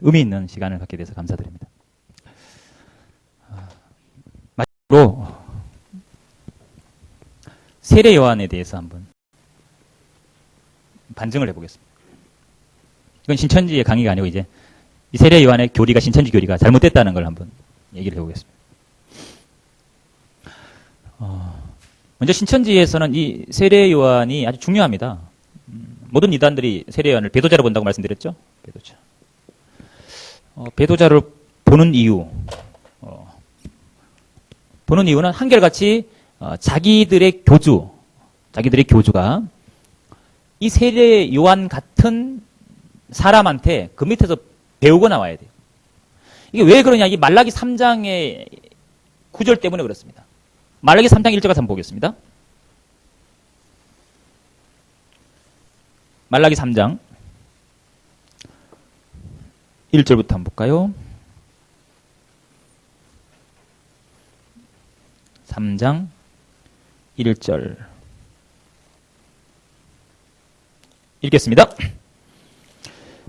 의미 있는 시간을 갖게 돼서 감사드립니다. 아, 마지막으로 세례 요한에 대해서 한번 반증을 해보겠습니다. 이건 신천지의 강의가 아니고 이제 이 세례 요한의 교리가 신천지 교리가 잘못됐다는 걸 한번 얘기를 해보겠습니다. 어, 먼저 신천지에서는 이 세례 요한이 아주 중요합니다. 음, 모든 이단들이 세례 요한을 배도자로 본다고 말씀드렸죠. 배도자. 어, 배도자를 보는 이유. 어, 보는 이유는 한결같이 어, 자기들의 교주, 자기들의 교주가 이 세례 요한 같은 사람한테 그 밑에서 배우고 나와야 돼요. 이게 왜 그러냐? 이 말라기 3장의 구절 때문에 그렇습니다. 말라기 3장 1절 가서 한번 보겠습니다. 말라기 3장 1절부터 한번 볼까요? 3장 1절 읽겠습니다.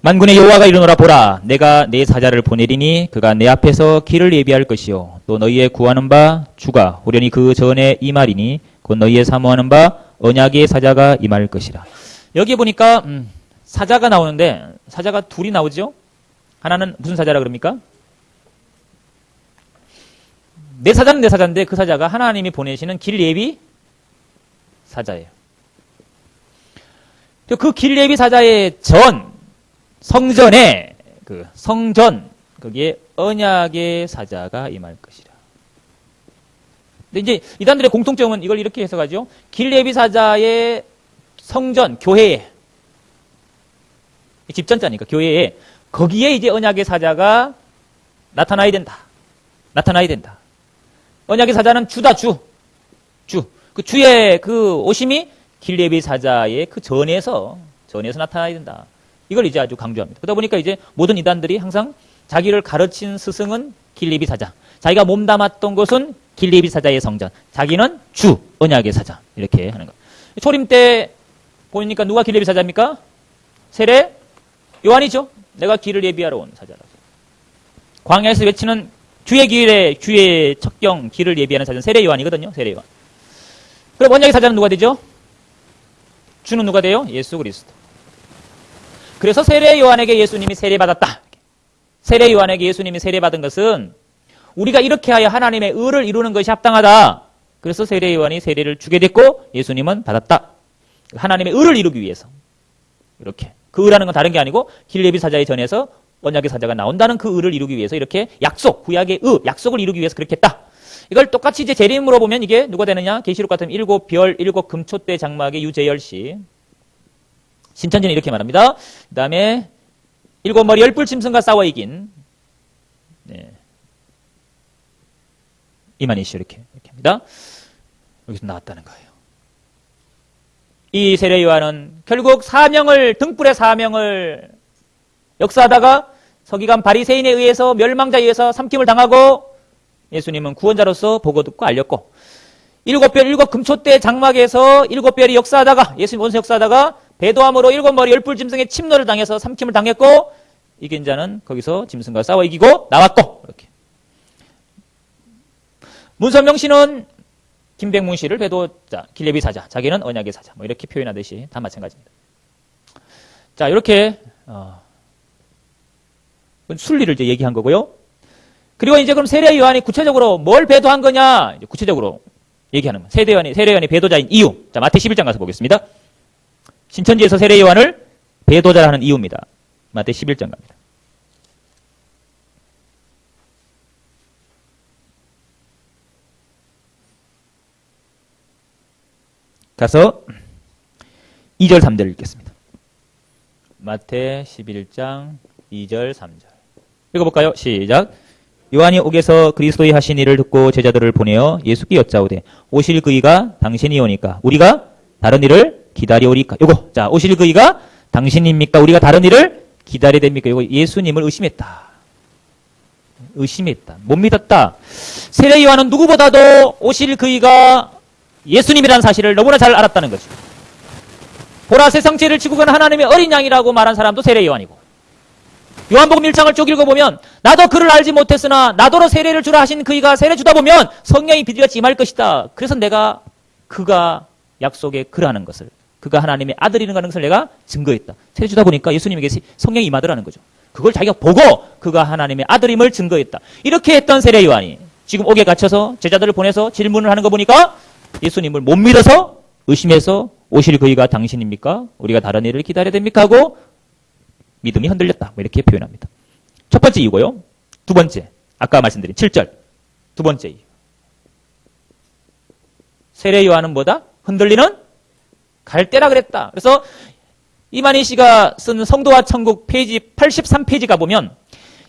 만군의 여호와가 이르노라 보라 내가 내 사자를 보내리니 그가 내 앞에서 길을 예비할 것이요 또 너희의 구하는 바 주가 호련히 그 전에 임하리니 곧 너희의 사모하는 바 언약의 사자가 임할 것이라 여기 보니까 음, 사자가 나오는데 사자가 둘이 나오죠 하나는 무슨 사자라 그럽니까 내 사자는 내 사자인데 그 사자가 하나님이 보내시는 길 예비 사자예요 그 길 예비 사자의 전 성전에 그 성전 거기에 언약의 사자가 임할 것이라. 근데 이제 이단들의 공통점은 이걸 이렇게 해석하죠. 길레비 사자의 성전 교회에 집전자니까 교회에 거기에 이제 언약의 사자가 나타나야 된다. 나타나야 된다. 언약의 사자는 주다 주. 주. 그 주의 그 오심이 길레비 사자의 그 전에서 전에서 나타나야 된다. 이걸 이제 아주 강조합니다. 그러다 보니까 이제 모든 이단들이 항상 자기를 가르친 스승은 길리비 사자. 자기가 몸담았던 곳은 길리비 사자의 성전. 자기는 주, 언약의 사자. 이렇게 하는 거. 초림 때 보니까 누가 길리비 사자입니까? 세례 요한이죠. 내가 길을 예비하러 온 사자라고. 광야에서 외치는 주의 길에 주의 척경 길을 예비하는 사자는 세례 요한이거든요. 세례 요한. 그럼 언약의 사자는 누가 되죠? 주는 누가 돼요? 예수 그리스도. 그래서 세례 요한에게 예수님이 세례받았다. 세례 요한에게 예수님이 세례받은 것은 우리가 이렇게 하여 하나님의 의를 이루는 것이 합당하다. 그래서 세례 요한이 세례를 주게 됐고 예수님은 받았다. 하나님의 의를 이루기 위해서. 이렇게. 그 의라는 건 다른 게 아니고 길레비 사자의 전에서 언약의 사자가 나온다는 그 의를 이루기 위해서 이렇게 약속, 구약의 의, 약속을 이루기 위해서 그렇게 했다. 이걸 똑같이 이제 재림으로 보면 이게 누가 되느냐? 계시록 같은 일곱 별, 일곱 금초대 장막의 유재열 씨. 신천지는 이렇게 말합니다. 그 다음에 일곱 머리 열불 짐승과 싸워 이긴 네. 이만희 씨 이렇게, 이렇게 합니다. 여기서 나왔다는 거예요. 이 세례 요한은 결국 사명을 등불의 사명을 역사하다가 서기관 바리새인에 의해서 멸망자에 의해서 삼킴을 당하고 예수님은 구원자로서 보고 듣고 알렸고 일곱 별 일곱 금초대 장막에서 일곱 별이 역사하다가 예수님 원수 역사하다가 배도함으로 일곱 머리 열불 짐승의 침노를 당해서 삼킴을 당했고 이긴 자는 거기서 짐승과 싸워 이기고 나왔고 이렇게. 문선명 씨는 김백문 씨를 배도자 길레비 사자 자기는 언약의 사자 뭐 이렇게 표현하듯이 다 마찬가지입니다. 자 이렇게 어, 순리를 이제 얘기한 거고요. 그리고 이제 그럼 세례 요한이 구체적으로 뭘 배도한 거냐 구체적으로 얘기하는 거예요. 세례 요한이 세례 요한이 배도자인 이유. 자 마태 11장 가서 보겠습니다. 신천지에서 세례 요한을 배도자라 하는 이유입니다. 마태 11장 갑니다. 가서 2절 3절 읽겠습니다. 마태 11장 2절 3절 읽어볼까요? 시작 요한이 옥에서 그리스도의 하신 일을 듣고 제자들을 보내어 예수께 여짜오되 오실 그이가 당신이 오니까 우리가 다른 일을 기다려오리까 요거 자 오실 그이가 당신입니까? 우리가 다른 일을 기다려야 됩니까? 요거 예수님을 의심했다. 의심했다. 못 믿었다. 세례 요한은 누구보다도 오실 그이가 예수님이라는 사실을 너무나 잘 알았다는 거죠. 보라 세상 죄를 지고 가는 하나님의 어린 양이라고 말한 사람도 세례 요한이고 요한복음 1장을 쭉 읽어보면 나도 그를 알지 못했으나 나더러 세례를 주라 하신 그이가 세례 주다 보면 성령이 비둘같이 임할 것이다. 그래서 내가 그가 약속에 그라는 것을 그가 하나님의 아들이라는 것을 내가 증거했다. 세례 주다 보니까 예수님에게 성령이 임하더라는 거죠. 그걸 자기가 보고 그가 하나님의 아들임을 증거했다. 이렇게 했던 세례 요한이 지금 옥에 갇혀서 제자들을 보내서 질문을 하는 거 보니까 예수님을 못 믿어서 의심해서 오실 그이가 당신입니까? 우리가 다른 일을 기다려야 됩니까? 하고 믿음이 흔들렸다. 뭐 이렇게 표현합니다. 첫 번째 이유고요. 두 번째, 아까 말씀드린 7절. 두 번째 이유. 세례 요한은 뭐다? 흔들리는 갈대라 그랬다. 그래서 이만희 씨가 쓴 성도와 천국 페이지 83페이지 가보면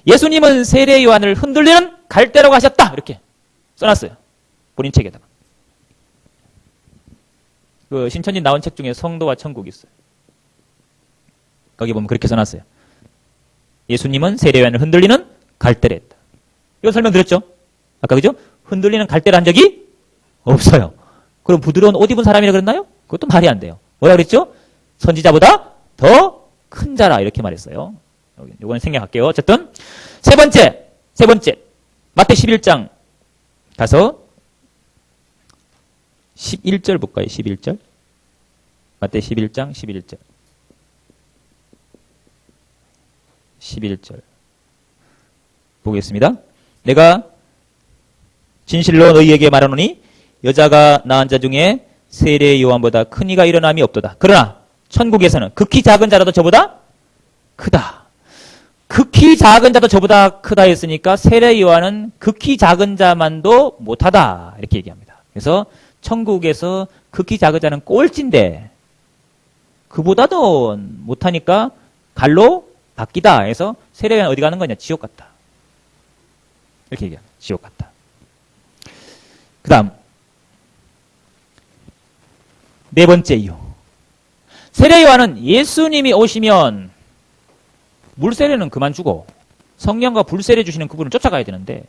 예수님은 세례 요한을 흔들리는 갈대라고 하셨다. 이렇게 써놨어요. 본인 책에다가. 그 신천지 나온 책 중에 성도와 천국이 있어요. 거기 보면 그렇게 써놨어요. 예수님은 세례요한을 흔들리는 갈대를 했다. 이거 설명드렸죠? 아까 그죠? 흔들리는 갈대를 한 적이 없어요. 그럼 부드러운 옷 입은 사람이라 그랬나요? 그것도 말이 안 돼요. 뭐라 그랬죠? 선지자보다 더 큰 자라 이렇게 말했어요. 요거는 생략할게요. 어쨌든 세 번째, 세 번째 마태 11장 가서 11절 볼까요? 11절 마태 11장 11절 11절. 보겠습니다. 내가 진실로 너희에게 말하노니 여자가 낳은 자 중에 세례 요한보다 큰 이가 일어남이 없도다. 그러나 천국에서는 극히 작은 자라도 저보다 크다. 극히 작은 자도 저보다 크다 했으니까 세례 요한은 극히 작은 자만도 못하다. 이렇게 얘기합니다. 그래서 천국에서 극히 작은 자는 꼴찌인데 그보다도 못하니까 갈로 바뀌다 해서 세례가 어디 가는 거냐? 지옥 같다. 이렇게 얘기합니다. 지옥 같다. 그 다음 네 번째 이유. 세례 요한은 예수님이 오시면 물세례는 그만 주고 성령과 불세례 주시는 그분을 쫓아가야 되는데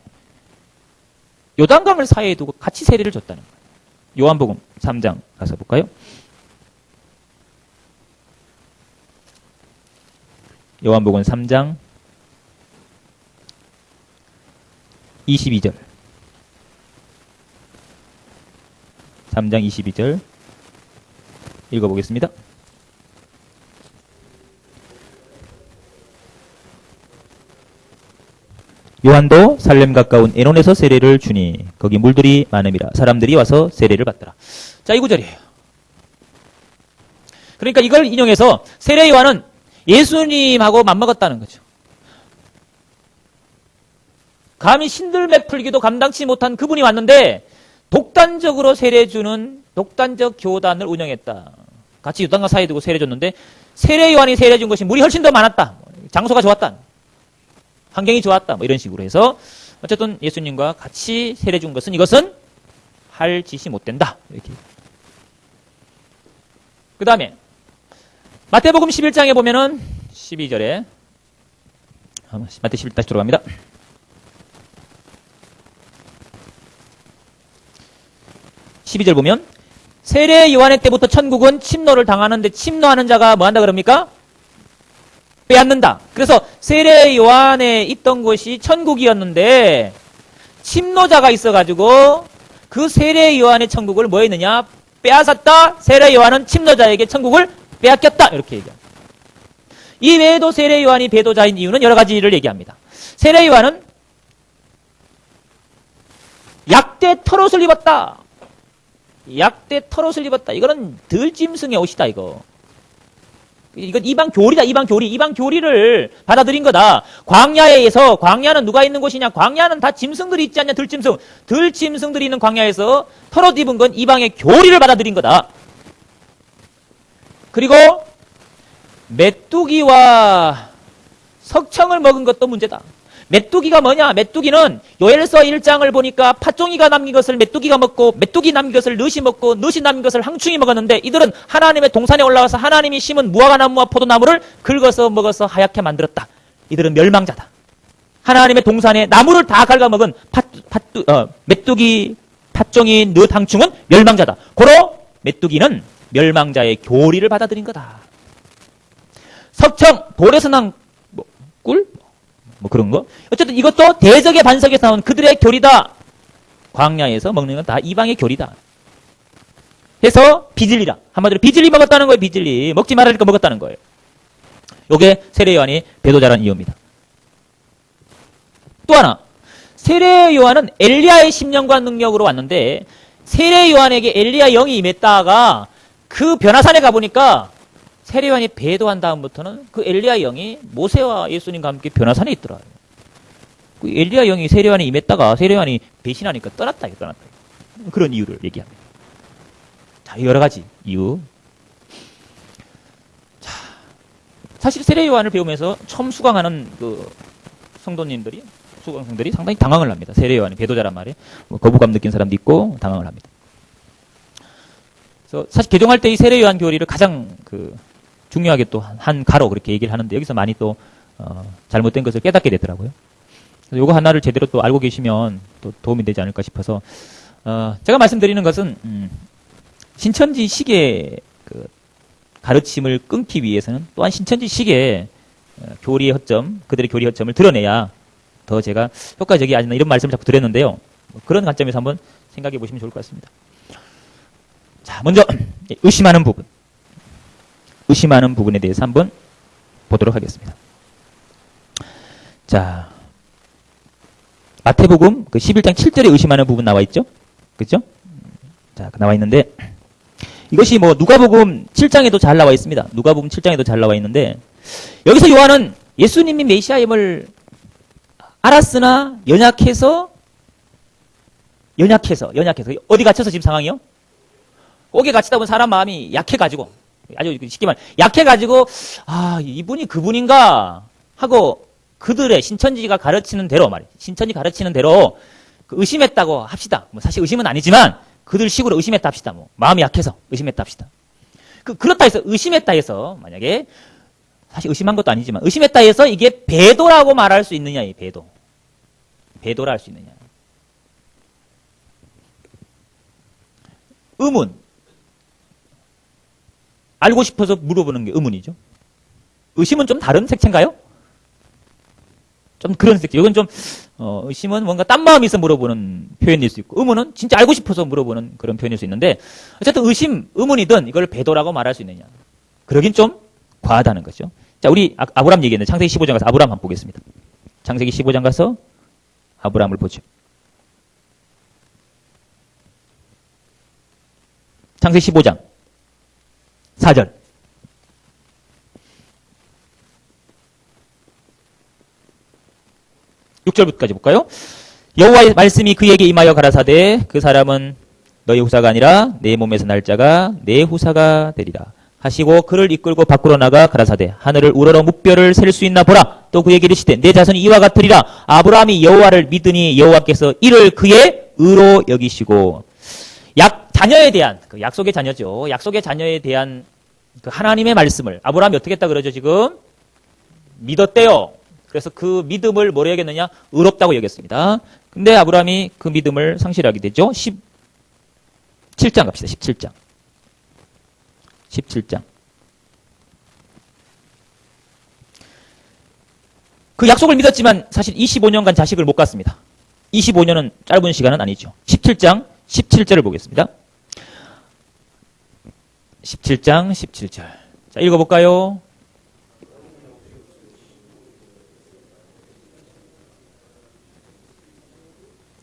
요단강을 사이에 두고 같이 세례를 줬다는 거예요. 요한복음 3장 가서 볼까요? 요한복음 3장 22절 3장 22절 읽어보겠습니다. 요한도 살렘 가까운 에논에서 세례를 주니 거기 물들이 많음이라 사람들이 와서 세례를 받더라. 자, 이 구절이에요. 그러니까 이걸 인용해서 세례 요한은 예수님하고 맞먹었다는 거죠. 감히 신들매 풀기도 감당치 못한 그분이 왔는데 독단적으로 세례 주는 독단적 교단을 운영했다. 같이 유단과 사이에 두고 세례 줬는데 세례 요한이 세례 준 것이 물이 훨씬 더 많았다. 장소가 좋았다. 환경이 좋았다. 뭐 이런 식으로 해서 어쨌든 예수님과 같이 세례 준 것은 이것은 할 짓이 못 된다. 이렇게. 그 다음에 마태복음 11장에 보면은 12절에 마태 11 다시 들어갑니다. (12절) 보면 세례 요한의 때부터 천국은 침노를 당하는데 침노하는 자가 뭐 한다 그럽니까? 빼앗는다. 그래서 세례 요한에 있던 곳이 천국이었는데 침노자가 있어가지고 그 세례 요한의 천국을 뭐 했느냐? 빼앗았다. 세례 요한은 침노자에게 천국을 빼앗겼다. 이렇게 얘기합니다. 이 외에도 세례 요한이 배도자인 이유는 여러 가지를 얘기합니다. 세례 요한은 약대 털옷을 입었다. 약대 털옷을 입었다. 이거는 들짐승의 옷이다, 이거. 이건 이방 교리다, 이방 교리. 이방 교리를 받아들인 거다. 광야에서, 광야는 누가 있는 곳이냐? 광야는 다 짐승들이 있지 않냐? 들짐승. 들짐승들이 있는 광야에서 털옷 입은 건 이방의 교리를 받아들인 거다. 그리고 메뚜기와 석청을 먹은 것도 문제다. 메뚜기가 뭐냐? 메뚜기는 요엘서 1장을 보니까 팥종이가 남긴 것을 메뚜기가 먹고 메뚜기 남긴 것을 느시 먹고 느시 남긴 것을 항충이 먹었는데 이들은 하나님의 동산에 올라와서 하나님이 심은 무화과나무와 포도나무를 긁어서 먹어서 하얗게 만들었다. 이들은 멸망자다. 하나님의 동산에 나무를 다 갉아먹은 팥, 팥, 어, 메뚜기, 팥종이, 느 항충은 멸망자다. 고로 메뚜기는 멸망자의 교리를 받아들인 거다. 석청, 돌에서 난 꿀? 뭐 그런 거. 어쨌든 이것도 대적의 반석에서 나온 그들의 교리다. 광야에서 먹는 건 다 이방의 교리다. 해서 비질리라. 한마디로 비질리 먹었다는 거예요. 비질리. 먹지 말라니까 먹었다는 거예요. 요게 세례 요한이 배도자라는 이유입니다. 또 하나. 세례 요한은 엘리야의 심령과 능력으로 왔는데 세례 요한에게 엘리야 영이 임했다가 그 변화산에 가보니까 세례 요한이 배도한 다음부터는 그 엘리야 영이 모세와 예수님과 함께 변화산에 있더라. 그 엘리야 영이 세례 요한에 임했다가 세례 요한이 배신하니까 떠났다. 떠났다. 그런 이유를 얘기합니다. 자, 여러 가지 이유. 자, 사실 세례 요한을 배우면서 처음 수강하는 그 성도님들이 수강생들이 상당히 당황을 합니다. 세례 요한이 배도자란 말이에요. 뭐 거부감 느낀 사람도 있고 당황을 합니다. 그래서 사실 개종할 때 이 세례 요한 교리를 가장 그 중요하게 또 한 가로 그렇게 얘기를 하는데 여기서 많이 또 어, 잘못된 것을 깨닫게 되더라고요. 그래서 요거 하나를 제대로 또 알고 계시면 또 도움이 되지 않을까 싶어서 어, 제가 말씀드리는 것은 음, 신천지 시계 그 가르침을 끊기 위해서는 또한 신천지 시계 어, 교리의 허점, 그들의 교리 허점을 드러내야 더 제가 효과적이 아니나 이런 말씀을 자꾸 드렸는데요. 뭐 그런 관점에서 한번 생각해 보시면 좋을 것 같습니다. 자, 먼저 의심하는 부분. 의심하는 부분에 대해서 한번 보도록 하겠습니다. 자, 마태복음 그 11장 7절에 의심하는 부분 나와 있죠? 그죠? 자, 나와 있는데 이것이 뭐 누가복음 7장에도 잘 나와 있습니다. 누가복음 7장에도 잘 나와 있는데 여기서 요한은 예수님이 메시아임을 알았으나 연약해서 연약해서 연약해서 어디 갇혀서 지금 상황이요? 옥에 갇히다 보면 사람 마음이 약해가지고 아주 쉽게 말 약해가지고 아 이분이 그분인가 하고 그들의 신천지가 가르치는 대로 말이에요. 신천지 가르치는 대로 그 의심했다고 합시다. 뭐 사실 의심은 아니지만 그들 식으로 의심했다 합시다. 뭐 마음이 약해서 의심했다 합시다. 그 그렇다 해서 의심했다 해서 만약에 사실 의심한 것도 아니지만 의심했다 해서 이게 배도라고 말할 수 있느냐 이 배도. 배도라 할 수 있느냐. 의문. 알고 싶어서 물어보는 게 의문이죠. 의심은 좀 다른 색채인가요? 좀 그런 색채. 이건 좀, 어, 의심은 뭔가 딴 마음이 있어 물어보는 표현일 수 있고, 의문은 진짜 알고 싶어서 물어보는 그런 표현일 수 있는데, 어쨌든 의심, 의문이든 이걸 배도라고 말할 수 있느냐. 그러긴 좀 과하다는 거죠. 자, 우리 아, 아브람 얘기했는데, 창세기 15장 가서 아브람 한번 보겠습니다. 창세기 15장 가서 아브람을 보죠. 창세기 15장 4절. 6절부터까지 볼까요? 여호와의 말씀이 그에게 임하여 가라사대 그 사람은 너희 후사가 아니라 내 몸에서 날 자가 내 후사가 되리라. 하시고 그를 이끌고 밖으로 나가 가라사대 하늘을 우러러 무뼈를 셀 수 있나 보라. 또 그에게 이르시되 내 자손이 이와 같으리라. 아브라함이 여호와를 믿으니 여호와께서 이를 그의 의로 여기시고 약 자녀에 대한 그 약속의 자녀죠. 약속의 자녀에 대한 그 하나님의 말씀을 아브라함이 어떻게 했다 그러죠 지금 믿었대요. 그래서 그 믿음을 뭐로 여겼느냐? 의롭다고 여겼습니다. 근데 아브라함이 그 믿음을 상실하게 되죠. 17장 갑시다. 17장. 17장. 그 약속을 믿었지만 사실 25년간 자식을 못 갖습니다. 25년은 짧은 시간은 아니죠. 17장 17절을 보겠습니다. 17장 17절. 자, 읽어볼까요?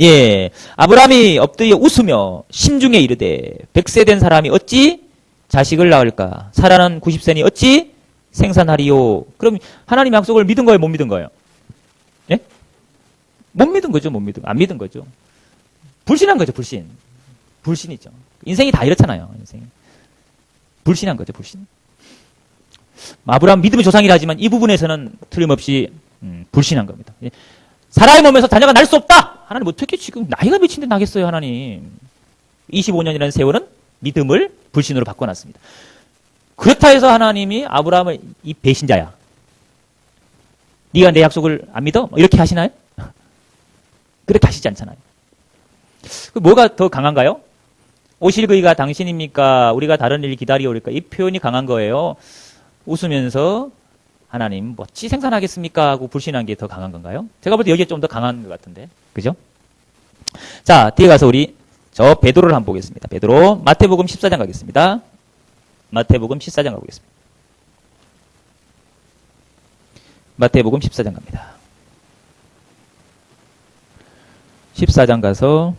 예. 아브라함이 엎드려 웃으며 심중에 이르되 백세 된 사람이 어찌 자식을 낳을까? 살아난 90세니 어찌 생산하리요? 그럼 하나님 약속을 믿은 거예요, 못 믿은 거예요? 예? 못 믿은 거죠, 못 믿은 거. 안 믿은 거죠. 불신한 거죠, 불신. 불신이죠. 인생이 다 이렇잖아요, 인생. 불신한 거죠, 불신. 아브라함 믿음의 조상이라 하지만 이 부분에서는 틀림없이 음, 불신한 겁니다. 예. 사람의 몸에서 자녀가 날 수 없다! 하나님 어떻게 지금 나이가 몇인데 나겠어요, 하나님. 25년이라는 세월은 믿음을 불신으로 바꿔놨습니다. 그렇다 해서 하나님이 아브라함을 이 배신자야. 네가 내 약속을 안 믿어? 뭐 이렇게 하시나요? 그렇게 하시지 않잖아요. 그 뭐가 더 강한가요? 오실 그이가 당신입니까? 우리가 다른 일 기다리오리까? 이 표현이 강한 거예요. 웃으면서 하나님 뭐지 생산하겠습니까? 하고 불신한 게 더 강한 건가요? 제가 볼 때 여기에 좀 더 강한 것 같은데. 그죠? 자, 뒤에 가서 우리 저 베드로를 한번 보겠습니다. 베드로 마태복음 14장 가겠습니다. 마태복음 14장 가보겠습니다. 마태복음 14장 갑니다. 14장 가서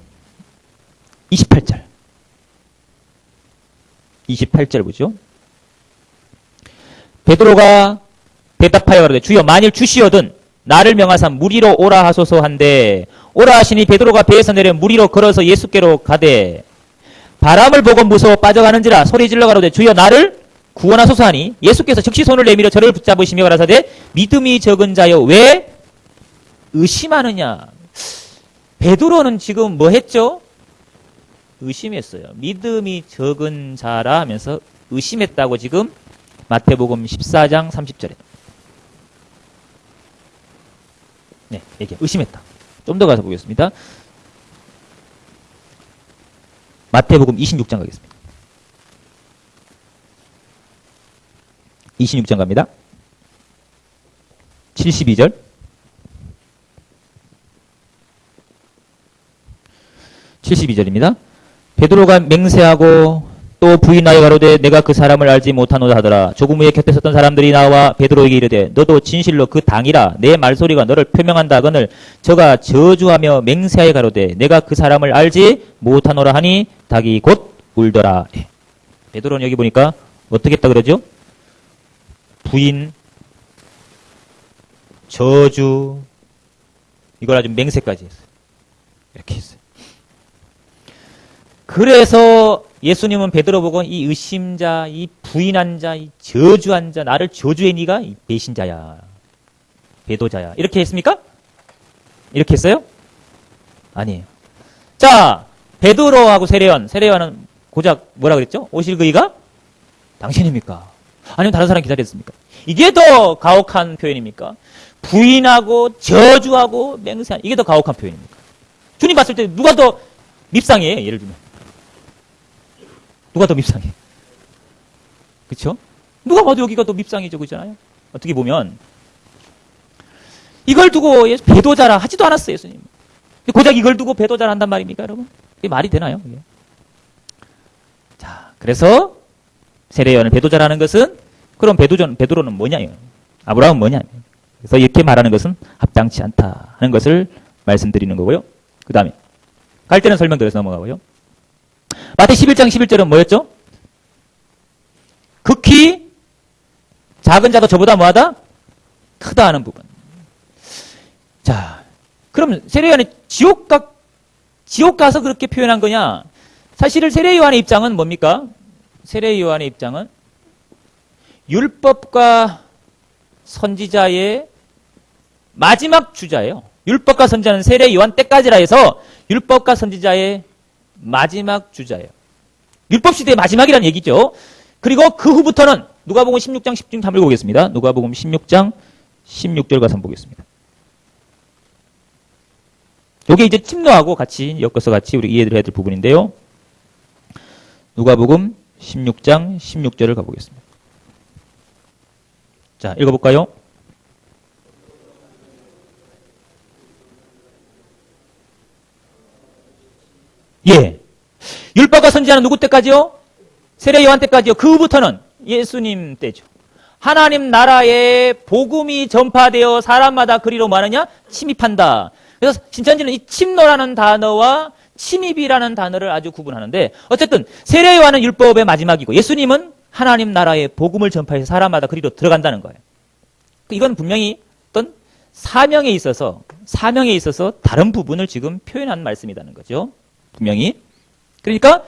28절. 28절 보죠. 베드로가 대답하여 가로되 주여 만일 주시어든 나를 명하사 무리로 오라 하소서 한데 오라 하시니 베드로가 배에서 내려 무리로 걸어서 예수께로 가되 바람을 보고 무서워 빠져가는지라 소리 질러 가로되 주여 나를 구원하소서 하니 예수께서 즉시 손을 내밀어 저를 붙잡으시며 가라사대 믿음이 적은 자여 왜 의심하느냐 베드로는 지금 뭐 했죠? 의심했어요. 믿음이 적은 자라 하면서 의심했다고 지금 마태복음 14장 30절에 네, 얘기 의심했다. 좀 더 가서 보겠습니다. 마태복음 26장 가겠습니다. 26장 갑니다. 72절. 72절입니다. 베드로가 맹세하고 또 부인하여 가로되 내가 그 사람을 알지 못하노다 하더라. 조금 후에 곁에 섰던 사람들이 나와 베드로에게 이르되 너도 진실로 그 당이라 내 말소리가 너를 표명한다거늘 저가 저주하며 맹세하여 가로되 내가 그 사람을 알지 못하노라 하니 닭이 곧 울더라. 예. 베드로는 여기 보니까 어떻게 했다 그러죠? 부인, 저주, 이걸 아주 맹세까지 했어요. 이렇게 했어요. 그래서 예수님은 베드로 보고 이 의심자, 이 부인한 자, 이 저주한 자, 나를 저주해 니가 이 배신자야. 배도자야. 이렇게 했습니까? 이렇게 했어요? 아니에요. 자, 베드로하고 세례요한, 세례요한은 고작 뭐라 그랬죠? 오실 그이가 당신입니까? 아니면 다른 사람 기다렸습니까? 이게 더 가혹한 표현입니까? 부인하고 저주하고 맹세한 이게 더 가혹한 표현입니까? 주님 봤을 때 누가 더 밉상이에요? 예를 들면 누가 더 밉상해? 그렇죠? 누가 봐도 여기가 더 밉상이죠, 그잖아요. 어떻게 보면 이걸 두고 배도자라 하지도 않았어요, 예수님. 고작 이걸 두고 배도자라 한단 말입니까, 여러분? 이게 말이 되나요? 이게? 자, 그래서 세례요한을 배도자라는 것은 그럼 배도전 베드로는 뭐냐요? 아브라함은 뭐냐? 그래서 이렇게 말하는 것은 합당치 않다 하는 것을 말씀드리는 거고요. 그 다음에 갈 때는 설명드려서 넘어가고요. 마태 11장 11절은 뭐였죠? 극히 작은 자도 저보다 뭐하다? 크다 하는 부분. 자, 그럼 세례 요한이 지옥 가 지옥 가서 그렇게 표현한 거냐? 사실 세례 요한의 입장은 뭡니까? 세례 요한의 입장은 율법과 선지자의 마지막 주자예요. 율법과 선지자는 세례 요한 때까지라 해서 율법과 선지자의 마지막 주자예요. 율법 시대의 마지막이라는 얘기죠. 그리고 그 후부터는 누가복음 16장 10절 한번 읽어보겠습니다. 누가복음 16장 16절 가서 한번 보겠습니다. 이게 이제 침노하고 같이 엮어서 같이 우리 이해를 해야 될 부분인데요. 누가복음 16장 16절을 가보겠습니다. 자, 읽어볼까요? 예. 율법과 선지자는 누구 때까지요? 세례 요한 때까지요. 그 후부터는 예수님 때죠. 하나님 나라의 복음이 전파되어 사람마다 그리로 말하냐? 침입한다. 그래서 신천지는 이 침노라는 단어와 침입이라는 단어를 아주 구분하는데 어쨌든 세례 요한은 율법의 마지막이고 예수님은 하나님 나라의 복음을 전파해서 사람마다 그리로 들어간다는 거예요. 이건 분명히 어떤 사명에 있어서 사명에 있어서 다른 부분을 지금 표현한 말씀이라는 거죠. 분명히. 그러니까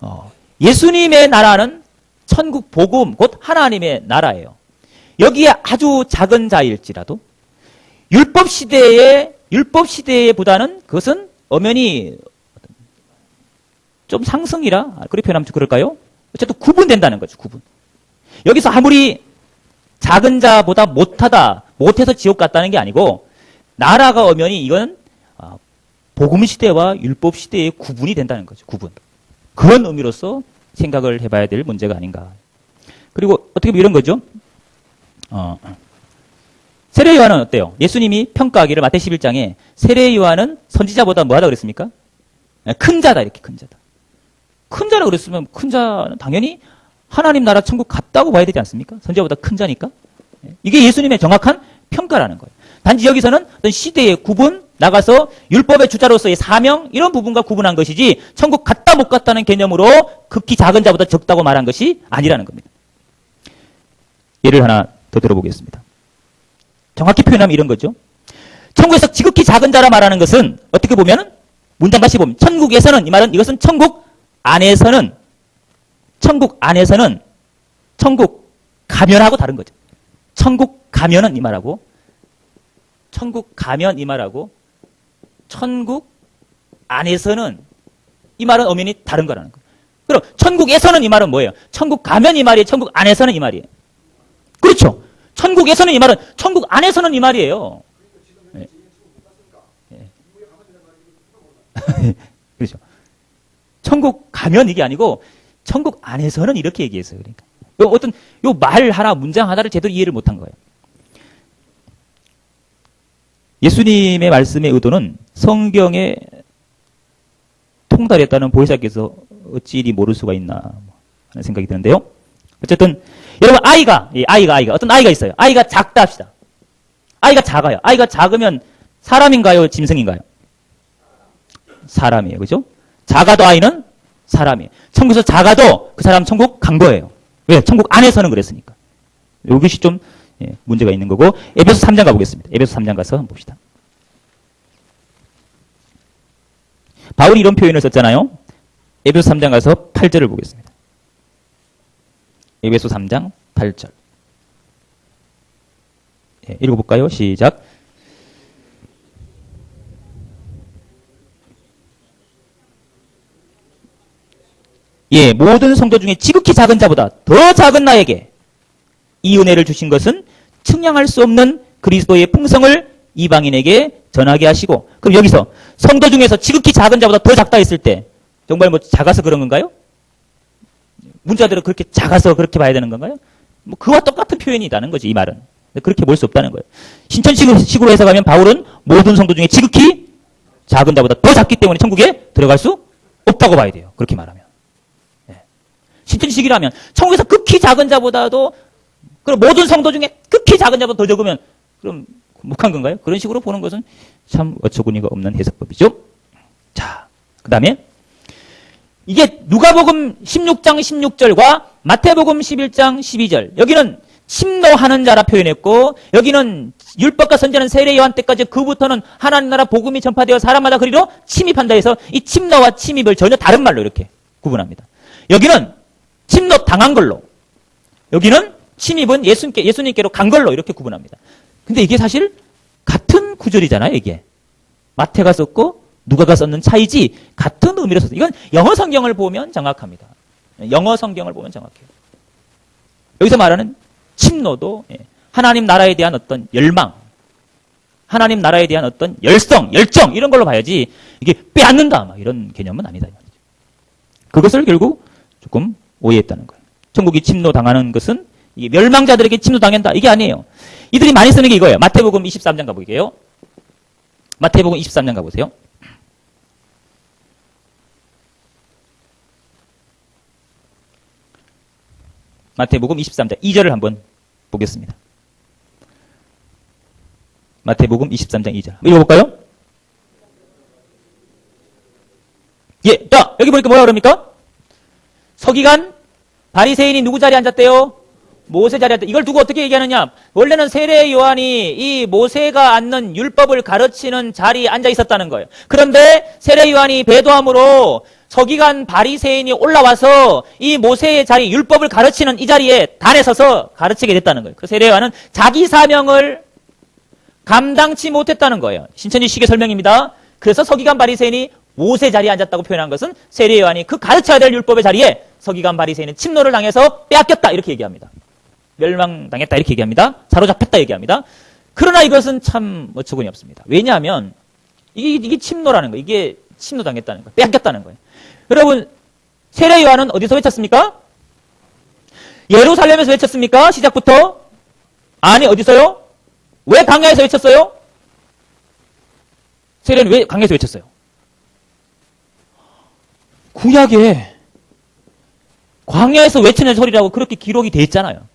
어, 예수님의 나라는 천국 복음 곧 하나님의 나라예요. 여기에 아주 작은 자일지라도 율법 시대에 율법 시대보다는 그것은 엄연히 좀 상승이라 그렇게 표현하면 그럴까요? 어쨌든 구분된다는 거죠. 구분. 여기서 아무리 작은 자보다 못하다, 못해서 지옥 갔다는 게 아니고 나라가 엄연히 이건 아, 복음 시대와 율법 시대의 구분이 된다는 거죠. 구분. 그런 의미로서 생각을 해봐야 될 문제가 아닌가. 그리고 어떻게 보면 이런 거죠. 어, 세례 요한은 어때요? 예수님이 평가하기를 마태 11장에 세례 요한은 선지자보다 뭐하다 그랬습니까? 네, 큰 자다 이렇게 큰 자다. 큰 자라 그랬으면 큰 자는 당연히 하나님 나라 천국 갔다고 봐야 되지 않습니까? 선지자보다 큰 자니까. 네, 이게 예수님의 정확한 평가라는 거예요. 단지 여기서는 어떤 시대의 구분, 나가서 율법의 주자로서의 사명 이런 부분과 구분한 것이지 천국 갔다 못 갔다는 개념으로 극히 작은 자보다 적다고 말한 것이 아니라는 겁니다. 예를 하나 더 들어보겠습니다. 정확히 표현하면 이런 거죠. 천국에서 지극히 작은 자라 말하는 것은 어떻게 보면 문장 다시 보면 천국에서는 이 말은 이것은 천국 안에서는 천국 안에서는 천국 가면하고 다른 거죠. 천국 가면은 이 말하고 천국 가면 이 말하고 천국 안에서는 이 말은 엄연히 다른 거라는 거예요. 그럼 천국에서는 이 말은 뭐예요? 천국 가면 이 말이에요. 천국 안에서는 이 말이에요. 그렇죠. 천국에서는 이 말은 천국 안에서는 이 말이에요. 네. 네. 그렇죠. 천국 가면 이게 아니고 천국 안에서는 이렇게 얘기했어요. 그러니까 요 어떤 요 말 하나 문장 하나를 제대로 이해를 못한 거예요. 예수님의 말씀의 의도는 성경에 통달했다는 보혜사께서 어찌 이리 모를 수가 있나 하는 생각이 드는데요. 어쨌든 여러분 아이가 예, 아이가 아이가 어떤 아이가 있어요. 아이가 작다 합시다. 아이가 작아요. 아이가 작으면 사람인가요? 짐승인가요? 사람이에요. 그죠? 작아도 아이는 사람이에요. 천국에서 작아도 그 사람 천국 간 거예요. 왜? 천국 안에서는 그랬으니까. 이것이 좀 예, 문제가 있는 거고 에베소 3장 가보겠습니다. 에베소 3장 가서 봅시다. 바울이 이런 표현을 썼잖아요. 에베소 3장 가서 8절을 보겠습니다. 에베소 3장 8절. 예, 읽어볼까요? 시작. 예, 모든 성도 중에 지극히 작은 자보다 더 작은 나에게 이 은혜를 주신 것은 측량할 수 없는 그리스도의 풍성을 이방인에게 전하게 하시고 그럼 여기서 성도 중에서 지극히 작은 자보다 더 작다 했을 때 정말 뭐 작아서 그런 건가요? 문자대로 그렇게 작아서 그렇게 봐야 되는 건가요? 뭐 그와 똑같은 표현이라는 거지 이 말은 그렇게 볼 수 없다는 거예요. 신천식으로 해석하면 바울은 모든 성도 중에 지극히 작은 자보다 더 작기 때문에 천국에 들어갈 수 없다고 봐야 돼요. 그렇게 말하면. 네. 신천식이라면 천국에서 극히 작은 자보다도 그럼 모든 성도 중에 극히 작은 자보다 더 적으면 그럼 묵한 건가요? 그런 식으로 보는 것은 참 어처구니가 없는 해석법이죠. 자, 그 다음에 이게 누가복음 16장 16절과 마태복음 11장 12절 여기는 침노하는 자라 표현했고 여기는 율법과 선지는 세례 요한 때까지 그부터는 하나님 나라 복음이 전파되어 사람마다 그리로 침입한다 해서 이 침노와 침입을 전혀 다른 말로 이렇게 구분합니다. 여기는 침노 당한 걸로 여기는 침입은 예수님께, 예수님께로 간 걸로 이렇게 구분합니다. 근데 이게 사실 같은 구절이잖아요, 이게. 마태가 썼고 누가가 썼는 차이지 같은 의미로 썼어요. 이건 영어 성경을 보면 정확합니다. 영어 성경을 보면 정확해요. 여기서 말하는 침노도 예, 하나님 나라에 대한 어떤 열망, 하나님 나라에 대한 어떤 열성, 열정 이런 걸로 봐야지 이게 빼앗는다 막 이런 개념은 아니다. 그것을 결국 조금 오해했다는 거예요. 천국이 침노 당하는 것은 멸망자들에게 침노당한다 이게 아니에요. 이들이 많이 쓰는 게 이거예요. 마태복음 23장 가볼게요. 마태복음 23장 가보세요. 마태복음 23장 2절을 한번 보겠습니다. 마태복음 23장 2절. 읽어볼까요? 예, 자, 여기 보니까 뭐라 그럽니까? 서기관, 바리새인이 누구 자리에 앉았대요? 모세 자리에 이걸 두고 어떻게 얘기하느냐? 원래는 세례 요한이 이 모세가 앉는 율법을 가르치는 자리에 앉아 있었다는 거예요. 그런데 세례 요한이 배도함으로 서기관 바리새인이 올라와서 이 모세의 자리 율법을 가르치는 이 자리에 단에 서서 가르치게 됐다는 거예요. 그 세례 요한은 자기 사명을 감당치 못했다는 거예요. 신천지 시계 설명입니다. 그래서 서기관 바리새인이 모세 자리에 앉았다고 표현한 것은 세례 요한이 그 가르쳐야 될 율법의 자리에 서기관 바리새인은 침노를 당해서 빼앗겼다 이렇게 얘기합니다. 멸망당했다 이렇게 얘기합니다. 사로잡혔다 얘기합니다. 그러나 이것은 참 어처구니 없습니다. 왜냐하면 이게, 이게 침노라는 거예요. 이게 침노당했다는 거예요. 빼앗겼다는 거예요. 여러분 세례 요한은 어디서 외쳤습니까? 예루살렘에서 외쳤습니까? 시작부터? 아니 어디서요? 왜 광야에서 외쳤어요? 세례는 왜 광야에서 외쳤어요? 구약에 광야에서 외치는 소리라고 그렇게 기록이 돼 있잖아요.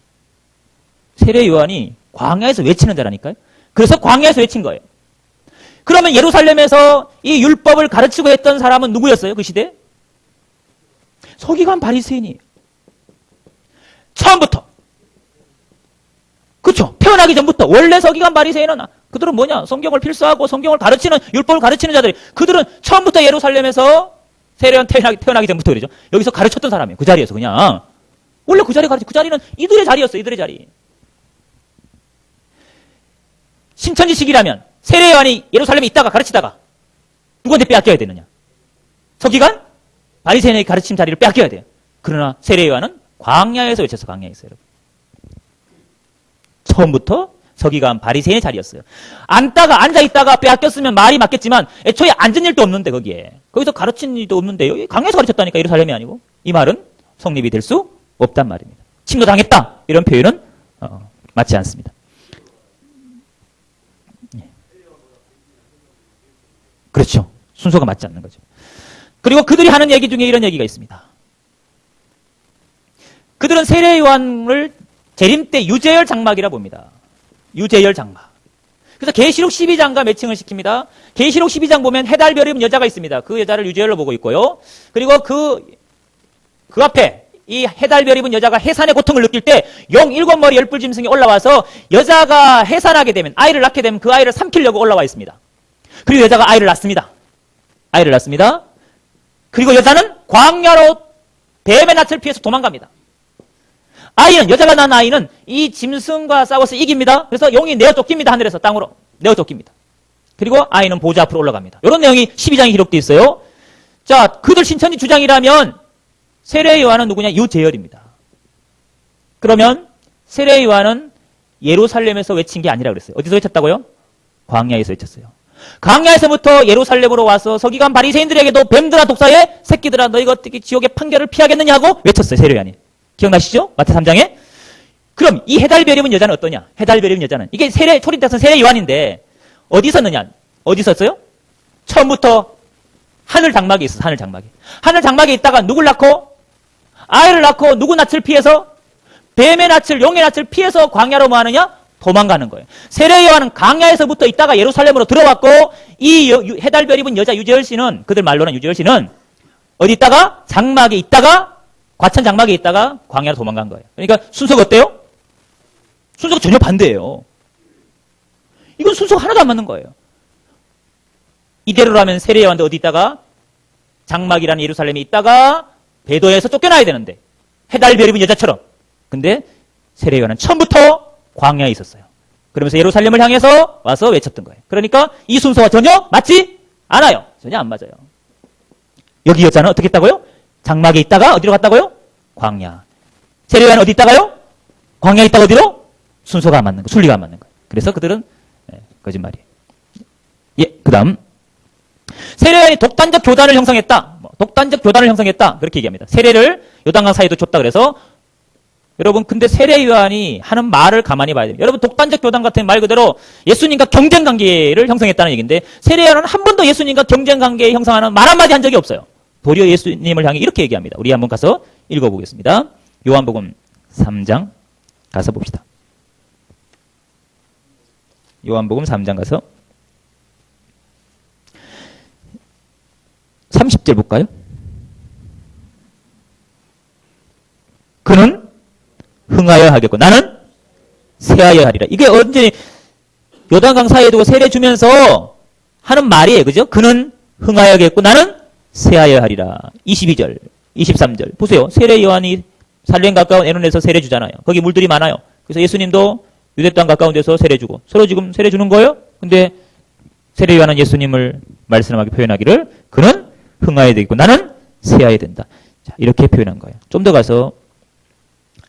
세례 요한이 광야에서 외치는 자라니까요. 그래서 광야에서 외친 거예요. 그러면 예루살렘에서 이 율법을 가르치고 했던 사람은 누구였어요? 그 시대? 서기관 바리새인이 처음부터 그렇죠. 태어나기 전부터 원래 서기관 바리새인은 그들은 뭐냐? 성경을 필수하고 성경을 가르치는 율법을 가르치는 자들이 그들은 처음부터 예루살렘에서 세례한 태어나기, 태어나기 전부터 그러죠. 여기서 가르쳤던 사람이에요. 그 자리에서 그냥 원래 그 자리 가르치 그 자리는 이들의 자리였어요. 이들의 자리. 신천지식이라면 세례 요한이 예루살렘에 있다가 가르치다가 누구한테 빼앗겨야 되느냐? 서기관 바리새인의 가르침 자리를 빼앗겨야 돼요. 그러나 세례 요한은 광야에서 외쳐서 광야에서 여러분. 처음부터 서기관 바리새인의 자리였어요. 앉다가 앉아 있다가 빼앗겼으면 말이 맞겠지만 애초에 앉은 일도 없는데 거기에 거기서 가르친 일도 없는데 여기 강에서 가르쳤다니까 예루살렘이 아니고 이 말은 성립이 될 수 없단 말입니다. 침노당했다 이런 표현은 어, 맞지 않습니다. 예. 그렇죠. 순서가 맞지 않는 거죠. 그리고 그들이 하는 얘기 중에 이런 얘기가 있습니다. 그들은 세례 요한을 재림 때 유재열 장막이라 봅니다. 유재열 장막. 그래서 계시록 12장과 매칭을 시킵니다. 계시록 12장 보면 해달별 입은 여자가 있습니다. 그 여자를 유재열로 보고 있고요. 그리고 그, 그 앞에 이 해달별 입은 여자가 해산의 고통을 느낄 때 용 일곱 머리 열불 짐승이 올라와서 여자가 해산하게 되면 아이를 낳게 되면 그 아이를 삼키려고 올라와 있습니다. 그리고 여자가 아이를 낳습니다. 아이를 낳습니다. 그리고 여자는 광야로 뱀의 낯을 피해서 도망갑니다. 아이는 여자가 낳은 아이는 이 짐승과 싸워서 이깁니다. 그래서 용이 내어 쫓깁니다. 하늘에서 땅으로 내어 쫓깁니다. 그리고 아이는 보좌 앞으로 올라갑니다. 이런 내용이 12장에 기록되어 있어요. 자, 그들 신천지 주장이라면 세례 요한은 누구냐? 유재열입니다. 그러면 세례 요한은 예루살렘에서 외친 게 아니라 그랬어요. 어디서 외쳤다고요? 광야에서 외쳤어요. 광야에서부터 예루살렘으로 와서 서기관 바리새인들에게도 뱀들아 독사의 새끼들아 너희가 어떻게 지옥의 판결을 피하겠느냐고 외쳤어요. 세례 요한이. 기억나시죠? 마태 3장에? 그럼 이 해달별 입은 여자는 어떠냐? 해달별 입은 여자는 이게 세례 초린돼서 세례 요한인데 어디 있었느냐? 어디 있었어요? 처음부터 하늘 장막에 있어. 하늘 장막에. 하늘 장막에 있다가 누굴 낳고 아이를 낳고 누구 낯을 피해서 뱀의 낯을 용의 낯을 피해서 광야로 뭐 하느냐? 도망가는 거예요. 세례 요한은 광야에서부터 있다가 예루살렘으로 들어왔고 이 해달별 입은 여자 유재열 씨는 그들 말로는 유재열 씨는 어디 있다가 장막에 있다가 과천 장막에 있다가 광야로 도망간 거예요. 그러니까 순서가 어때요? 순서가 전혀 반대예요. 이건 순서가 하나도 안 맞는 거예요. 이대로라면 세례 요한도 어디 있다가 장막이라는 예루살렘에 있다가 배도에서 쫓겨나야 되는데 해달 별 입은 여자처럼. 근데 세례 요한은 처음부터 광야에 있었어요. 그러면서 예루살렘을 향해서 와서 외쳤던 거예요. 그러니까 이 순서와 전혀 맞지 않아요. 전혀 안 맞아요. 여기 여자는 어떻게 했다고요? 장막에 있다가 어디로 갔다고요? 광야. 세례요한 어디 있다가요? 광야에 있다가 어디로? 순서가 안 맞는 거, 순리가 안 맞는 거예요. 그래서 그들은 네, 거짓말이에요. 예, 그 다음. 세례요한이 독단적 교단을 형성했다. 뭐, 독단적 교단을 형성했다. 그렇게 얘기합니다. 세례를 요단강 사이도 줬다 그래서 여러분 근데 세례 요한이 하는 말을 가만히 봐야 됩니다. 여러분 독단적 교단 같은 말 그대로 예수님과 경쟁 관계를 형성했다는 얘기인데 세례 요한은 한 번도 예수님과 경쟁 관계 형성하는 말 한마디 한 적이 없어요. 도리어 예수님을 향해 이렇게 얘기합니다. 우리 한번 가서 읽어보겠습니다. 요한복음 3장 가서 봅시다. 요한복음 3장 가서 30절 볼까요? 그는 흥하여 하겠고 나는 세하여 하리라. 이게 언제 요단 강 사이에 두고 세례 주면서 하는 말이에요. 그죠? 그는 흥하여 하겠고 나는 세하여 하리라. 22절, 23절. 보세요. 세례 요한이 살렘 가까운 에논에서 세례 주잖아요. 거기 물들이 많아요. 그래서 예수님도 유대 땅 가까운 데서 세례 주고 서로 지금 세례 주는 거예요. 근데 세례 요한은 예수님을 말씀하게 표현하기를 그는 흥하여야 되겠고 나는 세하여야 된다. 자, 이렇게 표현한 거예요. 좀 더 가서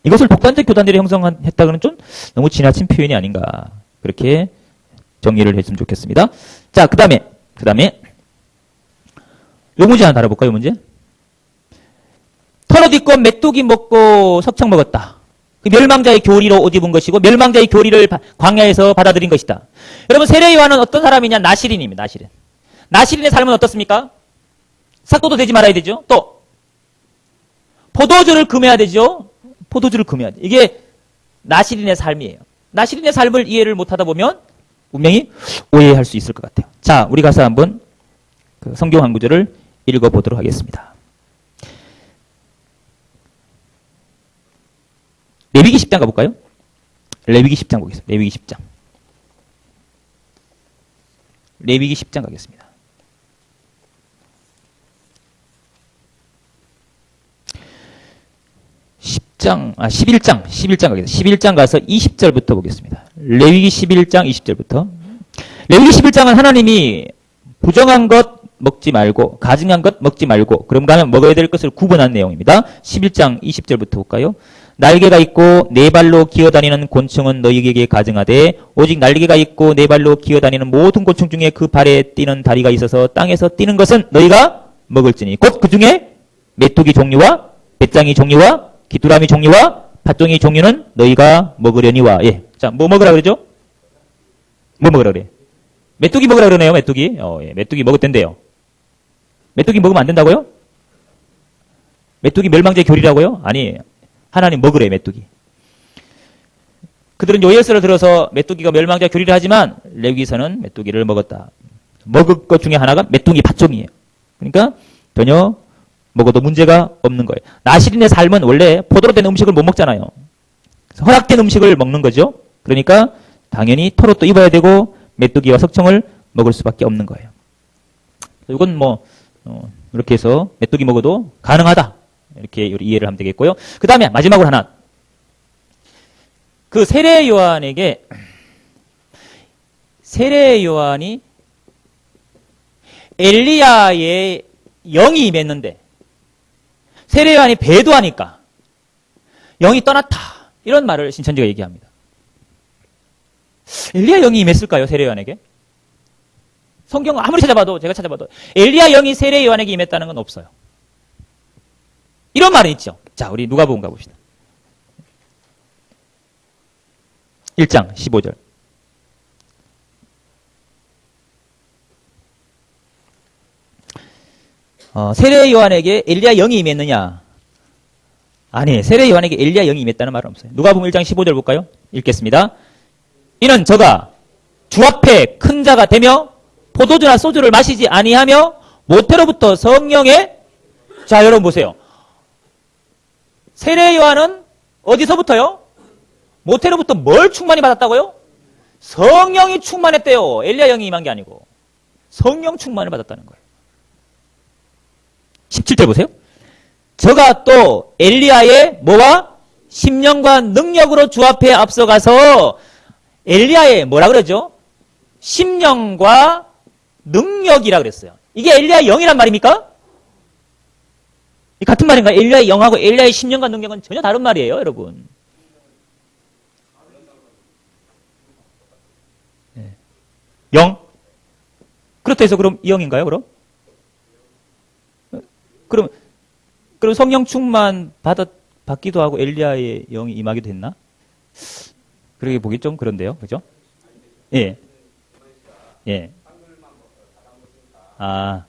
이것을 독단적 교단들이 형성했다고는 좀 너무 지나친 표현이 아닌가. 그렇게 정리를 했으면 좋겠습니다. 자, 그 다음에, 그 다음에 요 문제 하나 다뤄볼까요, 문제? 털어 딛고 메뚜기 먹고 석청 먹었다. 그 멸망자의 교리로 옷 입은 것이고 멸망자의 교리를 바- 광야에서 받아들인 것이다. 여러분 세례 요한은 어떤 사람이냐? 나시린입니다. 나시린. 나시린의 삶은 어떻습니까? 삭도도 되지 말아야 되죠. 또 포도주를 금해야 되죠. 포도주를 금해야 돼. 이게 나시린의 삶이에요. 나시린의 삶을 이해를 못하다 보면 분명히 오해할 수 있을 것 같아요. 자, 우리 가서 한번 그 성경 한 구절을 읽어보도록 하겠습니다. 레위기 10장 가볼까요? 레위기 10장 보겠습니다. 레위기 10장. 레위기 10장 가겠습니다. 장 아, 11장, 11장 가겠습니다. 11장 가서 20절부터 보겠습니다. 레위기 11장 20절부터. 레위기 11장은 하나님이 부정한 것 먹지 말고, 가증한 것 먹지 말고, 그런가 하면 먹어야 될 것을 구분한 내용입니다. 11장 20절부터 볼까요? 날개가 있고 네 발로 기어다니는 곤충은 너희에게 가증하되 오직 날개가 있고 네 발로 기어다니는 모든 곤충 중에 그 발에 뛰는 다리가 있어서 땅에서 뛰는 것은 너희가 먹을지니 곧 그 중에 메뚜기 종류와 배짱이 종류와 귀뚜라미 종류와 팥종이 종류는 너희가 먹으려니와 예. 자, 뭐 먹으라 그러죠? 뭐 먹으라 그래? 메뚜기 먹으라 그러네요, 메뚜기. 어, 예. 메뚜기 먹을 텐데요. 메뚜기 먹으면 안 된다고요? 메뚜기 멸망제 교리라고요? 아니, 하나님 먹으래, 메뚜기. 그들은 요예스를 들어서 메뚜기가 멸망자 교리를 하지만 레위기서는 메뚜기를 먹었다. 먹을 것 중에 하나가 메뚜기 팥종이에요. 그러니까 전혀 먹어도 문제가 없는 거예요. 나시린의 삶은 원래 포도로 된 음식을 못 먹잖아요. 허락된 음식을 먹는 거죠. 그러니까 당연히 털옷도 입어야 되고 메뚜기와 석청을 먹을 수밖에 없는 거예요. 이건 뭐 어, 이렇게 해서 메뚜기 먹어도 가능하다. 이렇게 이해를 하면 되겠고요. 그 다음에 마지막으로 하나. 그 세례 요한에게 세례 요한이 엘리야의 영이 임했는데 세례 요한이 배도하니까 영이 떠났다. 이런 말을 신천지가 얘기합니다. 엘리야 영이 임했을까요? 세례 요한에게? 성경 아무리 찾아봐도 제가 찾아봐도 엘리야 영이 세례 요한에게 임했다는 건 없어요. 이런 말은 있죠. 자, 우리 누가복음 가봅시다. 1장 15절. 어, 세례 요한에게 엘리야 영이 임했느냐? 아니, 세례 요한에게 엘리야 영이 임했다는 말은 없어요. 누가복음 1장 15절 볼까요? 읽겠습니다. 이는 저가 주 앞에 큰 자가 되며 포도주나 소주를 마시지 아니하며 모태로부터 성령의 자, 여러분 보세요. 세례 요한은 어디서부터요? 모태로부터 뭘 충만히 받았다고요? 성령이 충만했대요. 엘리야 영이 임한 게 아니고. 성령 충만을 받았다는 거예요. 17절 보세요. 저가 또 엘리야의 뭐와 심령과 능력으로 주 앞에 앞서가서 엘리야의 뭐라 그러죠? 심령과 능력이라 그랬어요. 이게 엘리야 영이란 말입니까? 이 같은 말인가요? 엘리야의 영하고 엘리야의 심령과 능력은 전혀 다른 말이에요, 여러분. 네. 영? 그렇다 해서 그럼 이 영인가요, 그럼? 그럼, 그럼 성령 충만 받았, 받기도 하고 엘리야의 영이 임하기도 했나? 그렇게 보기 좀 그런데요, 그죠? 예. 예. 아.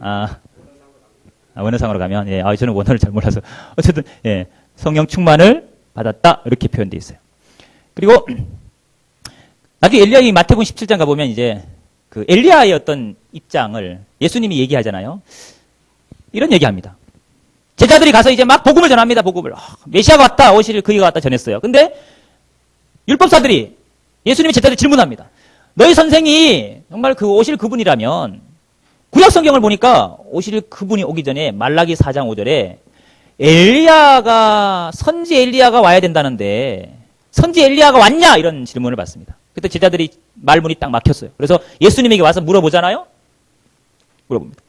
아. 아, 원어상으로 가면, 예, 아, 저는 원어를 잘 몰라서. 어쨌든, 예, 성령 충만을 받았다. 이렇게 표현되어 있어요. 그리고, 나중에 엘리야의 마태복음 17장 가보면 이제, 그 엘리야의 어떤 입장을 예수님이 얘기하잖아요. 이런 얘기합니다. 제자들이 가서 이제 막 복음을 전합니다. 복음을. 아, 메시아가 왔다. 오실 그이가 왔다 전했어요. 근데, 율법사들이 예수님이 제자들 질문합니다. 너희 선생이 정말 그 오실 그분이라면 구약 성경을 보니까 오실 그분이 오기 전에 말라기 4장 5절에 엘리야가 선지 엘리야가 와야 된다는데 선지 엘리야가 왔냐 이런 질문을 받습니다. 그때 제자들이 말문이 딱 막혔어요. 그래서 예수님에게 와서 물어보잖아요. 물어봅니다.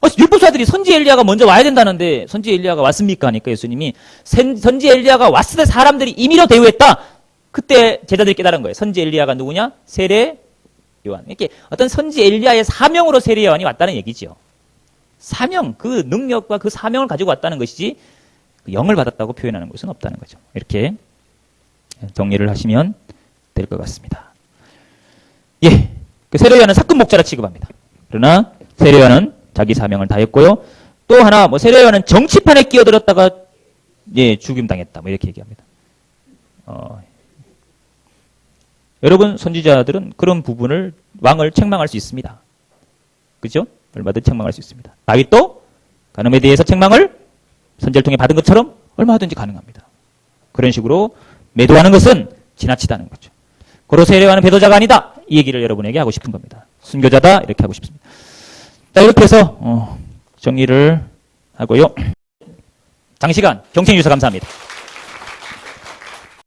어, 율법사들이 선지 엘리야가 먼저 와야 된다는데 선지 엘리야가 왔습니까? 하니까 예수님이 선지 엘리야가 왔을 때 사람들이 임의로 대우했다. 그때 제자들이 깨달은 거예요. 선지 엘리야가 누구냐? 세례 요한. 이렇게 어떤 선지 엘리야의 사명으로 세례 요한이 왔다는 얘기죠. 사명, 그 능력과 그 사명을 가지고 왔다는 것이지 영을 받았다고 표현하는 것은 없다는 거죠. 이렇게 정리를 하시면 될 것 같습니다. 예. 그 세례요한은 사건 목자라 취급합니다. 그러나 세례요한은 자기 사명을 다했고요. 또 하나 뭐 세례요한은 정치판에 끼어들었다가 예, 죽임 당했다. 뭐 이렇게 얘기합니다. 어, 여러분 선지자들은 그런 부분을 왕을 책망할 수 있습니다. 그죠? 얼마든 책망할 수 있습니다. 다윗도 가늠에 대해서 책망을 선제를 통해 받은 것처럼 얼마든지 가능합니다. 그런 식으로 매도하는 것은 지나치다는 거죠. 고로 세례와는 배도자가 아니다. 이 얘기를 여러분에게 하고 싶은 겁니다. 순교자다 이렇게 하고 싶습니다. 자 이렇게 해서 어, 정리를 하고요. 장시간 경청해 주셔서 감사합니다.